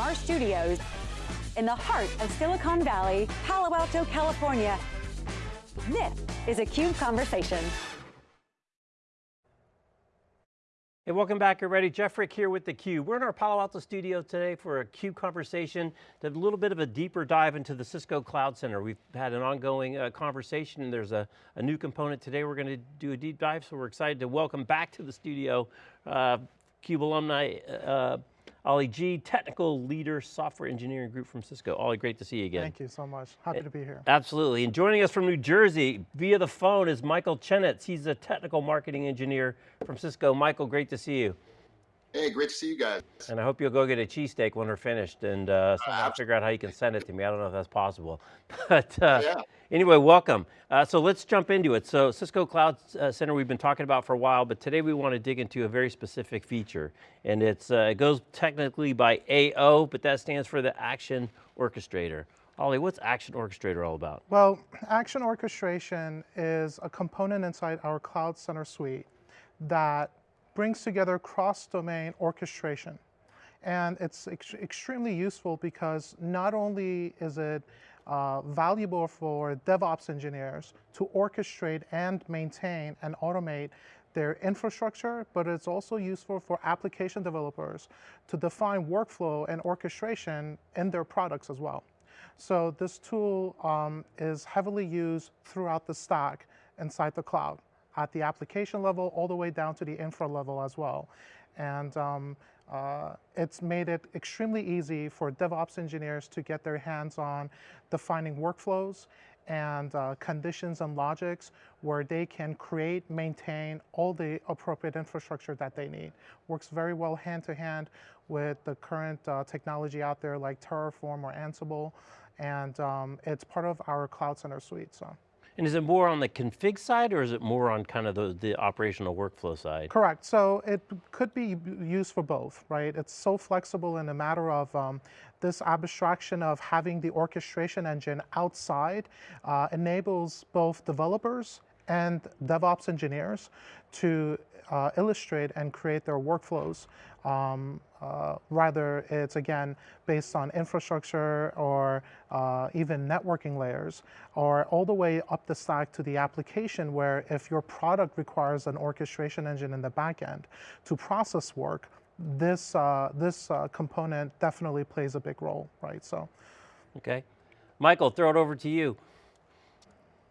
from our studios in the heart of Silicon Valley, Palo Alto, California. This is a CUBE Conversation. Hey, welcome back everybody. Jeff Frick here with theCUBE. We're in our Palo Alto studio today for a CUBE conversation, a little bit of a deeper dive into the Cisco Cloud Center. We've had an ongoing uh, conversation and there's a, a, new component today we're going to do a deep dive, so we're excited to welcome back to the studio uh, CUBE alumni, uh, Ollie G, technical leader, software engineering group from Cisco. Ollie, great to see you again. Thank you so much, happy to be here. Absolutely, and joining us from New Jersey via the phone is Michael Chenetz. He's a technical marketing engineer from Cisco. Michael, great to see you. Hey, great to see you guys. And I hope you'll go get a cheesesteak when we're finished and uh, somehow uh, figure out how you can send it to me. I don't know if that's possible. but uh, yeah. Anyway, welcome. Uh, so let's jump into it. So Cisco Cloud uh, Center we've been talking about for a while, but today we want to dig into a very specific feature. And it's uh, it goes technically by AO, but that stands for the Action Orchestrator. Ollie, what's Action Orchestrator all about? Well, Action Orchestration is a component inside our Cloud Center suite that brings together cross-domain orchestration. And it's ex extremely useful because not only is it uh, valuable for DevOps engineers to orchestrate and maintain and automate their infrastructure, but it's also useful for application developers to define workflow and orchestration in their products as well. So this tool um, is heavily used throughout the stack inside the cloud at the application level all the way down to the infra level as well. And um, uh, it's made it extremely easy for DevOps engineers to get their hands on defining workflows and uh, conditions and logics where they can create, maintain all the appropriate infrastructure that they need. Works very well hand to hand with the current uh, technology out there like Terraform or Ansible, and um, it's part of our Cloud Center suite. So. And is it more on the config side or is it more on kind of the, the operational workflow side? Correct, so it could be used for both, right? It's so flexible in a matter of um, this abstraction of having the orchestration engine outside uh, enables both developers and DevOps engineers to uh, illustrate and create their workflows. Um, uh, rather, it's again based on infrastructure or uh, even networking layers, or all the way up the stack to the application where if your product requires an orchestration engine in the backend to process work, this, uh, this uh, component definitely plays a big role, right? So, Okay. Michael, throw it over to you.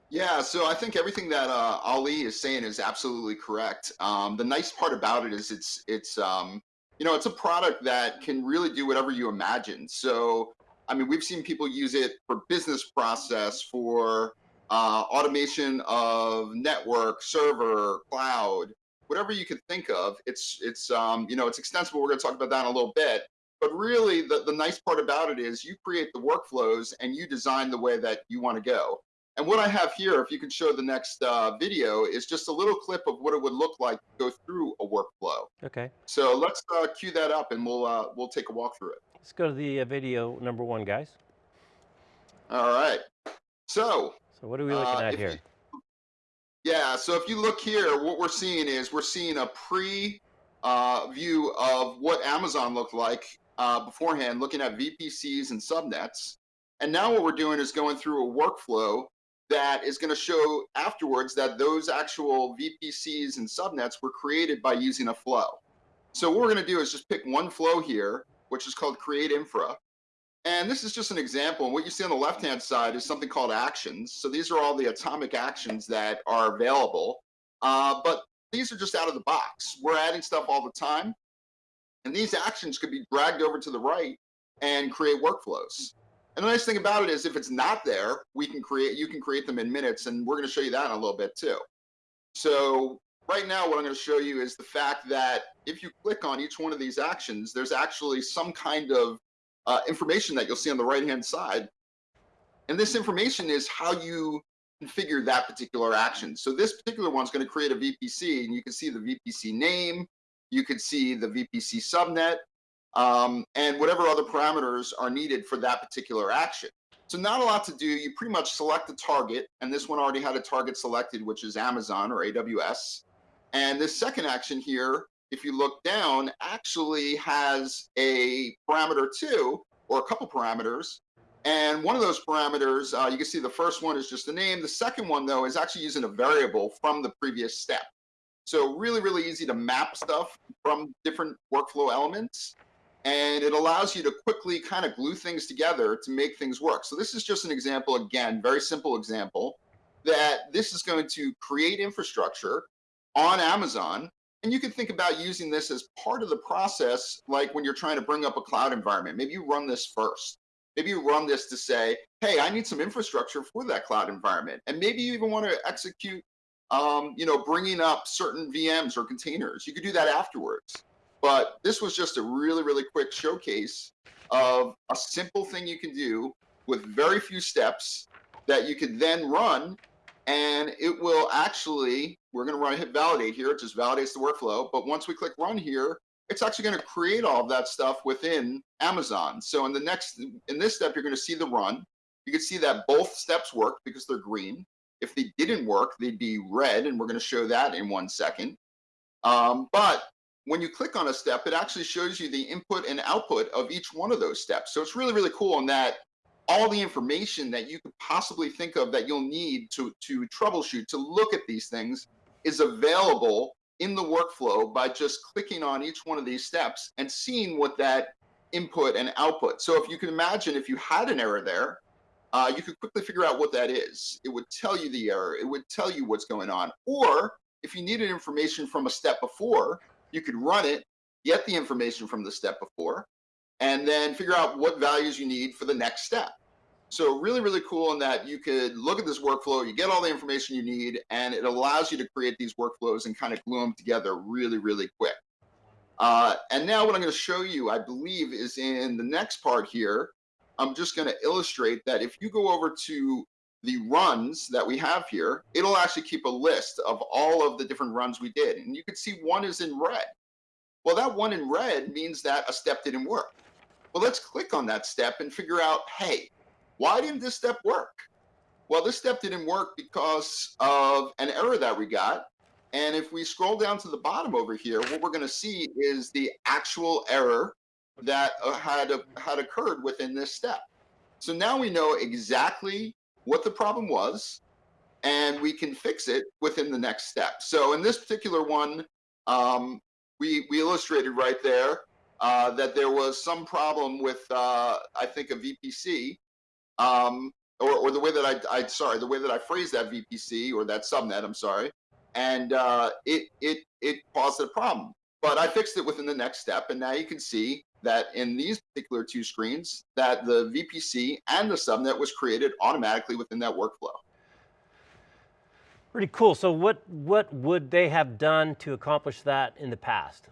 Yeah, so I think everything that uh, Ali is saying is absolutely correct. Um, the nice part about it is it's it's um, you know it's a product that can really do whatever you imagine. So I mean, we've seen people use it for business process, for uh, automation of network, server, cloud, whatever you could think of. It's it's um, you know it's extensible. We're going to talk about that in a little bit. But really, the, the nice part about it is you create the workflows and you design the way that you want to go. And what I have here, if you can show the next uh, video, is just a little clip of what it would look like to go through a workflow. Okay. So let's uh, cue that up and we'll, uh, we'll take a walk through it. Let's go to the uh, video number one, guys. All right. So. So what are we looking uh, at here? You, yeah, so if you look here, what we're seeing is we're seeing a pre uh, view of what Amazon looked like beforehand, looking at VPCs and subnets. And now what we're doing is going through a workflow that is going to show afterwards that those actual VPCs and subnets were created by using a flow. So what we're going to do is just pick one flow here, which is called create infra. And this is just an example. And what you see on the left-hand side is something called actions. So these are all the atomic actions that are available. Uh, but these are just out of the box. We're adding stuff all the time. And these actions could be dragged over to the right and create workflows. And the nice thing about it is if it's not there, we can create, you can create them in minutes and we're gonna show you that in a little bit too. So right now, what I'm gonna show you is the fact that if you click on each one of these actions, there's actually some kind of uh, information that you'll see on the right-hand side. And this information is how you configure that particular action. So this particular one's gonna create a VPC and you can see the VPC name, you can see the VPC subnet, um, and whatever other parameters are needed for that particular action. So not a lot to do. You pretty much select a target, and this one already had a target selected, which is Amazon or AWS. And this second action here if you look down, actually has a parameter two or a couple parameters. And one of those parameters, uh, you can see the first one is just the name. The second one, though, is actually using a variable from the previous step. So really, really easy to map stuff from different workflow elements. And it allows you to quickly kind of glue things together to make things work. So this is just an example, again, very simple example, that this is going to create infrastructure on Amazon and you can think about using this as part of the process, like when you're trying to bring up a cloud environment. Maybe you run this first. Maybe you run this to say, hey, I need some infrastructure for that cloud environment. And maybe you even want to execute, um, you know, bringing up certain VMs or containers. You could do that afterwards. But this was just a really, really quick showcase of a simple thing you can do with very few steps that you can then run and it will actually, we're going to run hit validate here. It just validates the workflow. But once we click run here, it's actually going to create all of that stuff within Amazon. So in the next, in this step, you're going to see the run. You can see that both steps work because they're green. If they didn't work, they'd be red, and we're going to show that in one second. Um, but when you click on a step, it actually shows you the input and output of each one of those steps. So it's really, really cool in that all the information that you could possibly think of that you'll need to, to troubleshoot, to look at these things is available in the workflow by just clicking on each one of these steps and seeing what that input and output. So if you can imagine if you had an error there, uh, you could quickly figure out what that is. It would tell you the error. It would tell you what's going on. Or if you needed information from a step before, you could run it, get the information from the step before, and then figure out what values you need for the next step. So really, really cool in that you could look at this workflow, you get all the information you need, and it allows you to create these workflows and kind of glue them together really, really quick. Uh, and now what I'm going to show you, I believe, is in the next part here. I'm just going to illustrate that if you go over to the runs that we have here, it'll actually keep a list of all of the different runs we did. And you can see one is in red. Well, that one in red means that a step didn't work. Well, let's click on that step and figure out, hey, why didn't this step work? Well, this step didn't work because of an error that we got. And if we scroll down to the bottom over here, what we're going to see is the actual error that uh, had, had occurred within this step. So now we know exactly what the problem was, and we can fix it within the next step. So in this particular one, um, we, we illustrated right there uh, that there was some problem with, uh, I think, a VPC um, or, or the way that I, I, sorry, the way that I phrased that VPC or that subnet, I'm sorry, and uh, it, it, it caused a problem. But I fixed it within the next step, and now you can see that in these particular two screens, that the VPC and the subnet was created automatically within that workflow. Pretty cool. So what, what would they have done to accomplish that in the past?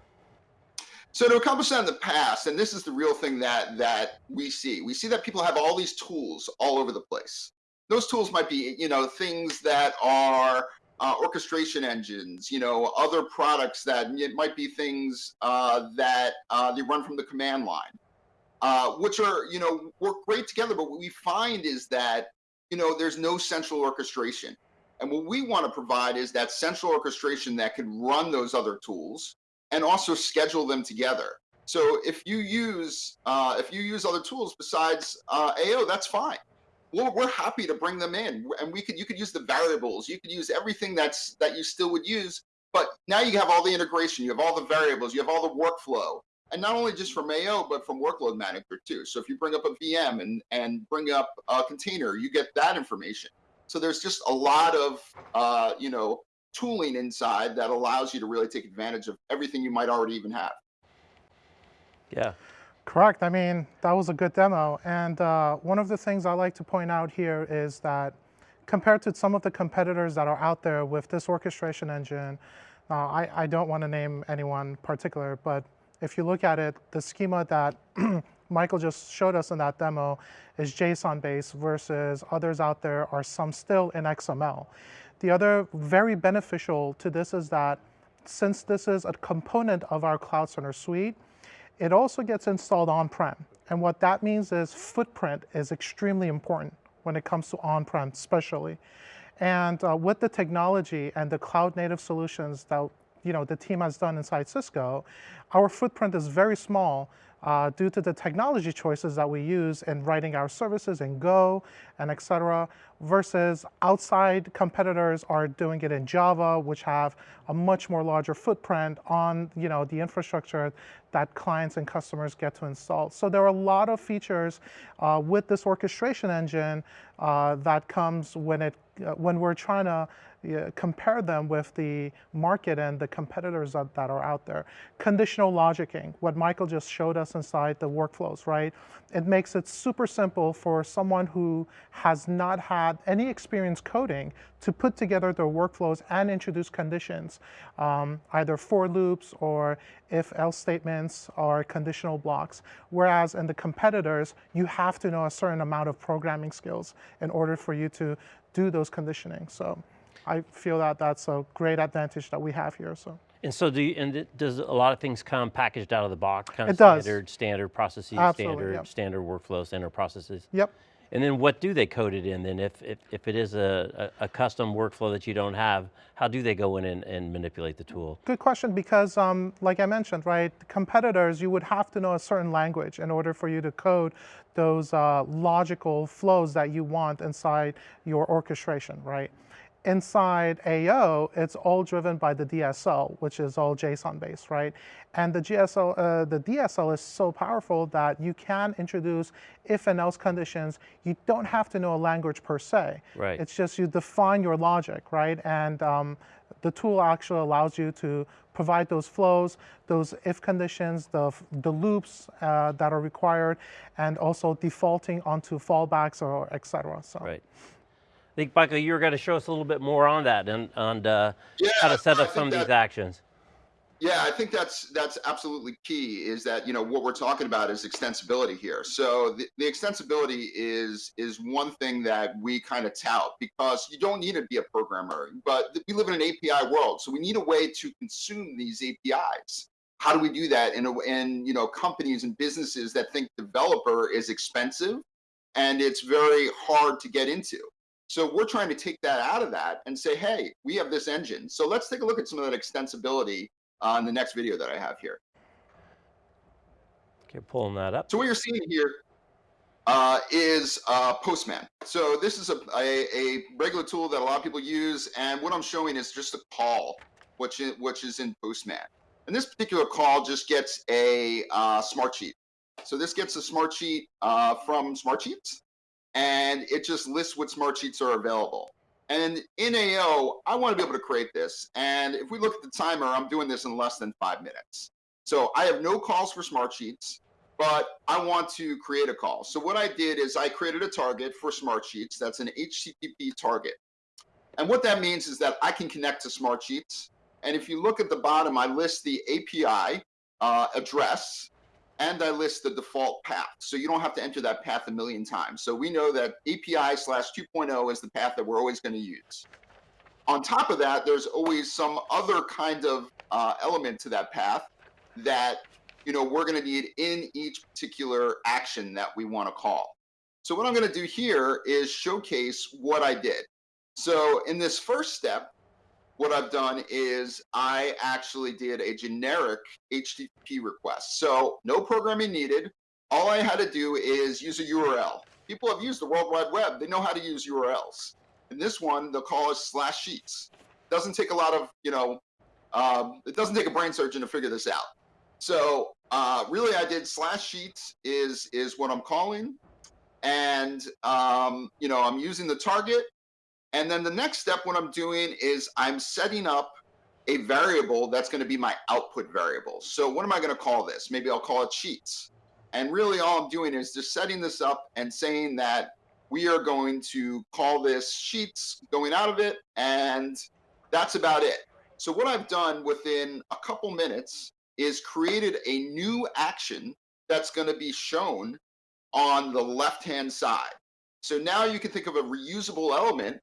So to accomplish that in the past, and this is the real thing that that we see, we see that people have all these tools all over the place. Those tools might be, you know, things that are uh, orchestration engines, you know, other products that it might be things uh, that uh, they run from the command line, uh, which are, you know, work great together. But what we find is that, you know, there's no central orchestration. And what we want to provide is that central orchestration that can run those other tools and also schedule them together. So if you use uh, if you use other tools besides uh, AO, that's fine. We're, happy to bring them in, and we could you could use the variables, you could use everything that's that you still would use, but now you have all the integration, you have all the variables, you have all the workflow, and not only just from AO, but from Workload Manager too. So if you bring up a VM and and bring up a container, you get that information. So there's just a lot of uh, you know tooling inside that allows you to really take advantage of everything you might already even have. Yeah. Correct. I mean, that was a good demo. And uh, one of the things I like to point out here is that compared to some of the competitors that are out there with this orchestration engine, uh, I, I, don't want to name anyone particular, but if you look at it, the schema that Michael just showed us in that demo is JSON-based versus others out there are some still in XML. The other very beneficial to this is that since this is a component of our Cloud Center suite, it also gets installed on-prem. And what that means is footprint is extremely important when it comes to on-prem especially. And uh, with the technology and the cloud native solutions that you know the team has done inside Cisco, our footprint is very small uh, due to the technology choices that we use in writing our services in Go and et cetera, versus outside competitors are doing it in Java, which have a much more larger footprint on you know, the infrastructure that clients and customers get to install. So there are a lot of features uh, with this orchestration engine uh, that comes when, it, uh, when we're trying to compare them with the market and the competitors that, that are out there. Conditional logicking, what Michael just showed us inside the workflows, right? It makes it super simple for someone who has not had any experience coding to put together their workflows and introduce conditions, um, either for loops or if else statements or conditional blocks. Whereas in the competitors, you have to know a certain amount of programming skills in order for you to do those conditioning. So. I feel that that's a great advantage that we have here. So. And so do you, and does a lot of things come packaged out of the box? Kind of it does. Standard, standard processes, Absolutely, standard, yep. standard workflow, standard processes? Yep. And then what do they code it in then? If, if, if it is a, a, a custom workflow that you don't have, how do they go in and, and manipulate the tool? Good question because um, like I mentioned, right, competitors, you would have to know a certain language in order for you to code those uh, logical flows that you want inside your orchestration, right? Inside AO, it's all driven by the DSL, which is all JSON based, right? And the GSL, uh, the DSL is so powerful that you can introduce if and else conditions. You don't have to know a language per se. Right. It's just you define your logic, right? And um, the tool actually allows you to provide those flows, those if conditions, the, the loops uh, that are required, and also defaulting onto fallbacks or et cetera. So. Right. I think, Michael, you were going to show us a little bit more on that and, and uh, yeah, how to set up some of these actions. Yeah, I think that's that's absolutely key. Is that you know what we're talking about is extensibility here. So the, the extensibility is is one thing that we kind of tout because you don't need to be a programmer, but we live in an API world, so we need a way to consume these APIs. How do we do that in a, in you know companies and businesses that think developer is expensive and it's very hard to get into? So we're trying to take that out of that and say, hey, we have this engine. So let's take a look at some of that extensibility on the next video that I have here. Okay, pulling that up. So what you're seeing here uh, is uh, Postman. So this is a, a, a, regular tool that a lot of people use, and what I'm showing is just a call, which is, which is in Postman. And this particular call just gets a uh, smart sheet. So this gets a smart sheet uh, from Smartsheets, and it just lists what smart sheets are available. And in AO, I want to be able to create this. And if we look at the timer, I'm doing this in less than five minutes. So I have no calls for smart sheets, but I want to create a call. So what I did is I created a target for smart sheets. That's an HTTP target. And what that means is that I can connect to smart sheets. And if you look at the bottom, I list the API uh, address and I list the default path. So you don't have to enter that path a million times. So we know that API slash 2.0 is the path that we're always going to use. On top of that, there's always some other kind of uh, element to that path that you know we're going to need in each particular action that we want to call. So what I'm going to do here is showcase what I did. So in this first step, what I've done is I actually did a generic HTTP request. So no programming needed. All I had to do is use a URL. People have used the World Wide Web. They know how to use URLs. In this one, they'll call us slash sheets. Doesn't take a lot of, you know, um, it doesn't take a brain surgeon to figure this out. So uh, really I did slash sheets is, is what I'm calling. And, um, you know, I'm using the target and then the next step, what I'm doing is I'm setting up a variable that's going to be my output variable. So what am I going to call this? Maybe I'll call it sheets. And really all I'm doing is just setting this up and saying that we are going to call this sheets going out of it. And that's about it. So what I've done within a couple minutes is created a new action that's going to be shown on the left-hand side. So now you can think of a reusable element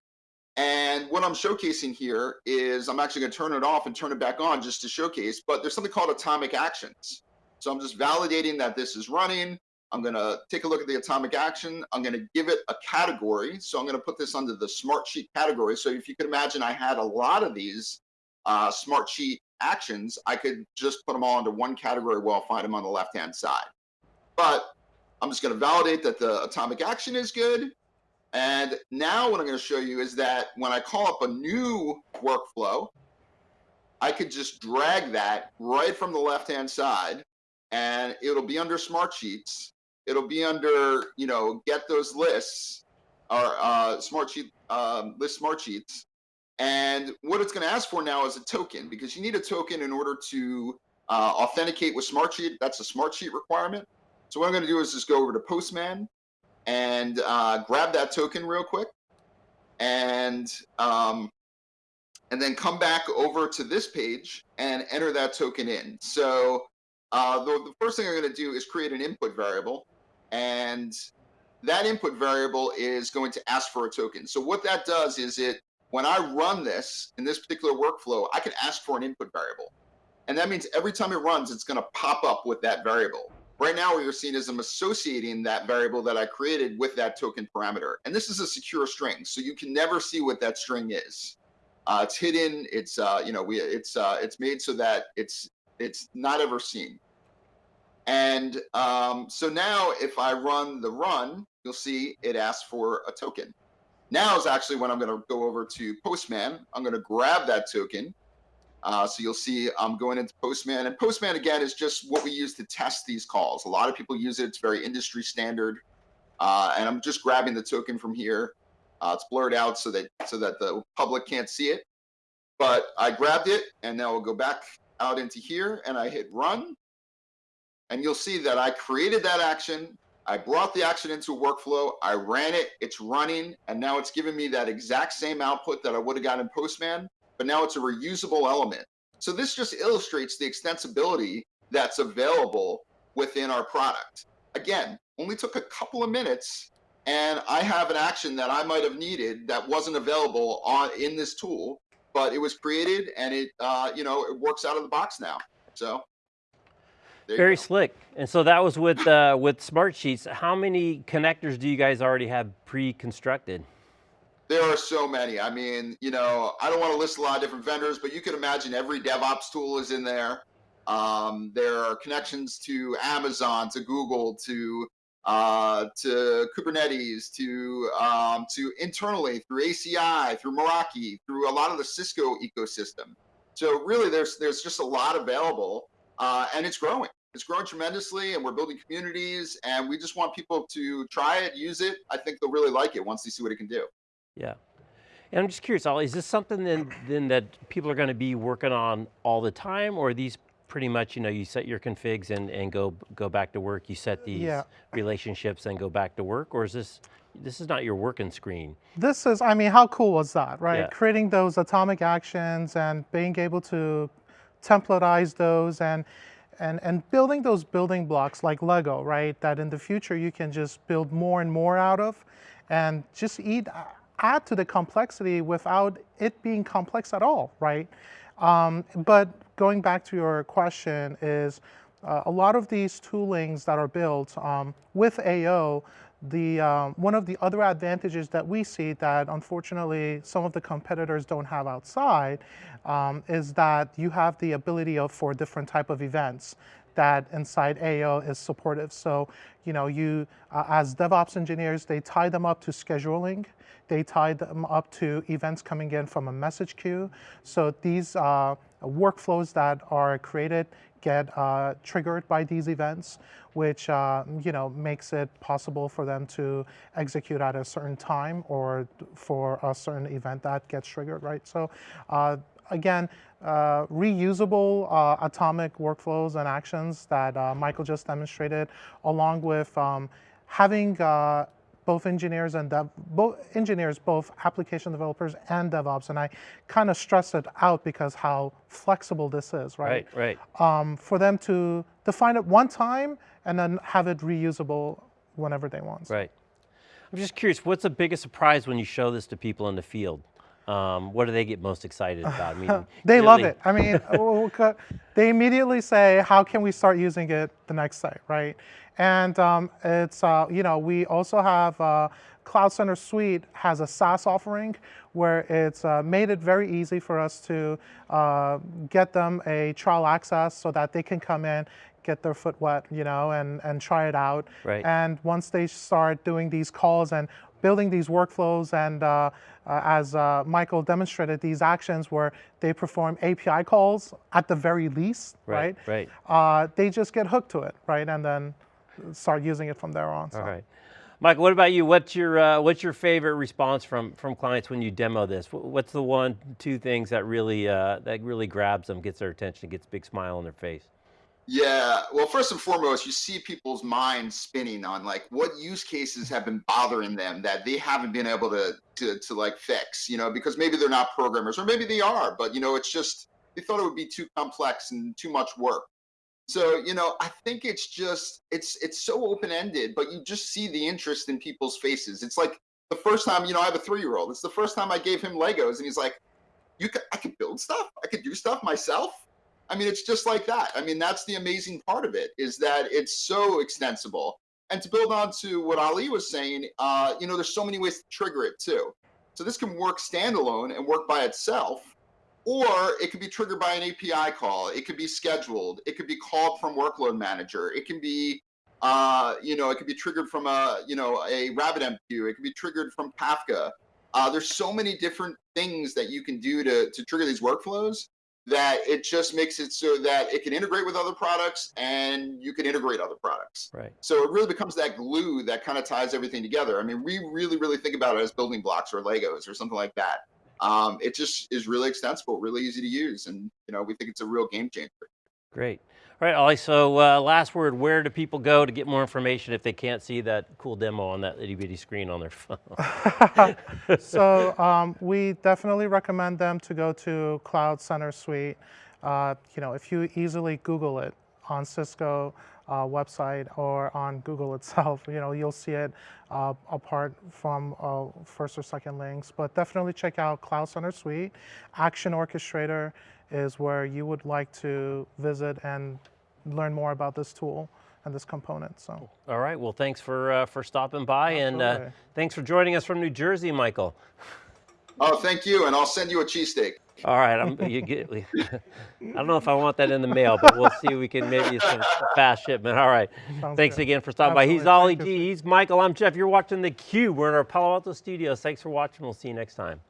and what I'm showcasing here is I'm actually going to turn it off and turn it back on just to showcase, but there's something called atomic actions. So I'm just validating that this is running. I'm going to take a look at the atomic action. I'm going to give it a category. So I'm going to put this under the smart sheet category. So if you can imagine, I had a lot of these uh, smart sheet actions, I could just put them all into one category where I'll find them on the left-hand side. But I'm just going to validate that the atomic action is good. And now what I'm going to show you is that when I call up a new workflow, I could just drag that right from the left-hand side and it'll be under smart sheets. It'll be under, you know, get those lists or uh, smart sheet um, list smart sheets. And what it's going to ask for now is a token because you need a token in order to uh, authenticate with Smartsheet. That's a Smartsheet requirement. So what I'm going to do is just go over to Postman and uh, grab that token real quick, and um, and then come back over to this page and enter that token in. So uh, the, the first thing I'm going to do is create an input variable, and that input variable is going to ask for a token. So what that does is it when I run this in this particular workflow, I can ask for an input variable. And that means every time it runs, it's going to pop up with that variable. Right now, what you're seeing is I'm associating that variable that I created with that token parameter. And this is a secure string, so you can never see what that string is. Uh, it's hidden. It's uh, you know we it's uh, it's made so that it's it's not ever seen. And um, so now, if I run the run, you'll see it asks for a token. Now is actually when I'm going to go over to Postman. I'm going to grab that token. Uh, so you'll see I'm going into Postman. And Postman, again, is just what we use to test these calls. A lot of people use it. It's very industry standard. Uh, and I'm just grabbing the token from here. Uh, it's blurred out so that so that the public can't see it. But I grabbed it, and now we'll go back out into here, and I hit run. And you'll see that I created that action. I brought the action into a workflow, I ran it, it's running, and now it's giving me that exact same output that I would have got in Postman, but now it's a reusable element. So this just illustrates the extensibility that's available within our product. Again, only took a couple of minutes and I have an action that I might have needed that wasn't available on in this tool, but it was created and it, uh, you know, it works out of the box now. So very slick. And so that was with uh, with Smartsheets. How many connectors do you guys already have pre-constructed? There are so many. I mean, you know, I don't want to list a lot of different vendors, but you can imagine every DevOps tool is in there. Um, there are connections to Amazon, to Google, to uh, to Kubernetes, to um, to internally through ACI, through Meraki, through a lot of the Cisco ecosystem. So really, there's there's just a lot available uh, and it's growing. It's growing tremendously, and we're building communities, and we just want people to try it, use it. I think they'll really like it once they see what it can do. Yeah. And I'm just curious, Ollie, is this something then, then that people are going to be working on all the time, or are these pretty much, you know, you set your configs and, and go go back to work, you set these yeah. relationships and go back to work, or is this, this is not your working screen? This is, I mean, how cool was that, right? Yeah. Creating those atomic actions and being able to templatize those and and, and building those building blocks like Lego, right? That in the future you can just build more and more out of and just eat, add to the complexity without it being complex at all, right? Um, but going back to your question is uh, a lot of these toolings that are built um, with AO the, um, one of the other advantages that we see that unfortunately some of the competitors don't have outside um, is that you have the ability of, for different type of events that inside AO is supportive. So, you know, you, uh, as DevOps engineers, they tie them up to scheduling. They tie them up to events coming in from a message queue. So these uh, workflows that are created get uh, triggered by these events, which uh, you know makes it possible for them to execute at a certain time or for a certain event that gets triggered, right? So uh, again, uh, reusable uh, atomic workflows and actions that uh, Michael just demonstrated, along with um, having both engineers and dev, both engineers, both application developers and DevOps, and I kind of stress it out because how flexible this is, right? Right, right. Um, for them to define it one time and then have it reusable whenever they want. Right. I'm just curious, what's the biggest surprise when you show this to people in the field? Um, what do they get most excited about? I mean, They love it. I mean, they immediately say, "How can we start using it the next day?" Right? And um, it's uh, you know we also have uh, Cloud Center Suite has a SaaS offering where it's uh, made it very easy for us to uh, get them a trial access so that they can come in, get their foot wet, you know, and and try it out. Right. And once they start doing these calls and building these workflows and uh, uh, as uh, Michael demonstrated, these actions where they perform API calls at the very least, Right, right? right. Uh, they just get hooked to it, right? And then start using it from there on. So. All right. Michael, what about you? What's your, uh, what's your favorite response from, from clients when you demo this? What's the one, two things that really, uh, that really grabs them, gets their attention, gets a big smile on their face? Yeah. Well, first and foremost, you see people's minds spinning on like what use cases have been bothering them that they haven't been able to to to like fix, you know, because maybe they're not programmers or maybe they are, but you know, it's just they thought it would be too complex and too much work. So, you know, I think it's just it's it's so open-ended, but you just see the interest in people's faces. It's like the first time, you know, I have a 3-year-old. It's the first time I gave him Legos and he's like, "You could I could build stuff. I could do stuff myself." I mean, it's just like that. I mean, that's the amazing part of it is that it's so extensible. And to build on to what Ali was saying, uh, you know, there's so many ways to trigger it too. So this can work standalone and work by itself, or it could be triggered by an API call. It could be scheduled. It could be called from Workload Manager. It can be, uh, you know, it could be triggered from a, you know, a RabbitMQ. It could be triggered from Kafka. Uh, there's so many different things that you can do to, to trigger these workflows that it just makes it so that it can integrate with other products and you can integrate other products. Right. So it really becomes that glue that kind of ties everything together. I mean, we really, really think about it as building blocks or Legos or something like that. Um, it just is really extensible, really easy to use, and you know we think it's a real game changer. Great. All right, Ollie, so uh, last word, where do people go to get more information if they can't see that cool demo on that itty bitty screen on their phone? so um, we definitely recommend them to go to Cloud Center Suite. Uh, you know, if you easily Google it on Cisco uh, website or on Google itself, you know, you'll see it uh, apart from uh, first or second links. But definitely check out Cloud Center Suite. Action Orchestrator is where you would like to visit and learn more about this tool and this component. So. All right, well, thanks for, uh, for stopping by and uh, thanks for joining us from New Jersey, Michael. Oh, thank you, and I'll send you a cheesesteak. All right, I'm, you get, I don't know if I want that in the mail, but we'll see if we can maybe some fast shipment. All right, Sounds thanks good. again for stopping by. He's Absolutely. Ollie Thank. G, he's Michael, I'm Jeff. You're watching theCUBE. We're in our Palo Alto studios. Thanks for watching, we'll see you next time.